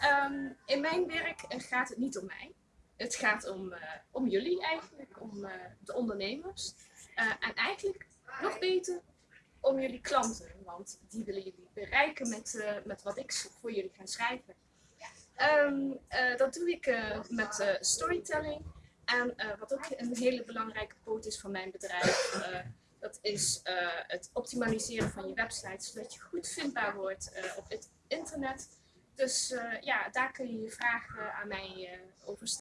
Ehm, in mijn werk eh, gaat het niet om mij. Het gaat om, eh, om jullie eigenlijk, om eh, de ondernemers. En eigenlijk nog beter om jullie klanten, want die willen jullie bereiken met, met wat ik voor jullie ga schrijven. Ehm, eh, dat doe ik met storytelling. En wat ook een hele belangrijke poot is van mijn bedrijf, dat is het optimaliseren van je website, zodat je goed vindbaar wordt op het internet. Dus eh, ja, daar kun je je vragen aan mij eh, over stellen.